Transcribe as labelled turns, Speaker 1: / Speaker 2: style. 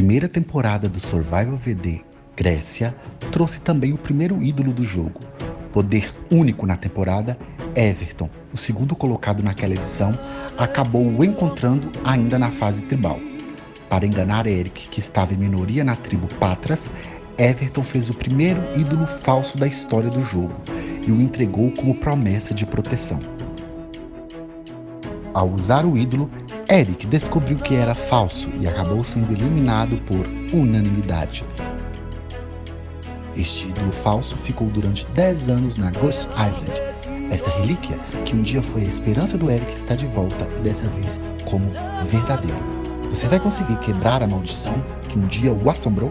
Speaker 1: primeira temporada do Survival VD Grécia trouxe também o primeiro ídolo do jogo. Poder único na temporada, Everton, o segundo colocado naquela edição, acabou o encontrando ainda na fase tribal. Para enganar Eric, que estava em minoria na tribo Patras, Everton fez o primeiro ídolo falso da história do jogo e o entregou como promessa de proteção. Ao usar o ídolo, Eric descobriu que era falso e acabou sendo eliminado por unanimidade. Este ídolo falso ficou durante 10 anos na Ghost Island. Esta relíquia, que um dia foi a esperança do Eric, está de volta e dessa vez como verdadeiro. Você vai conseguir quebrar a maldição que um dia o assombrou?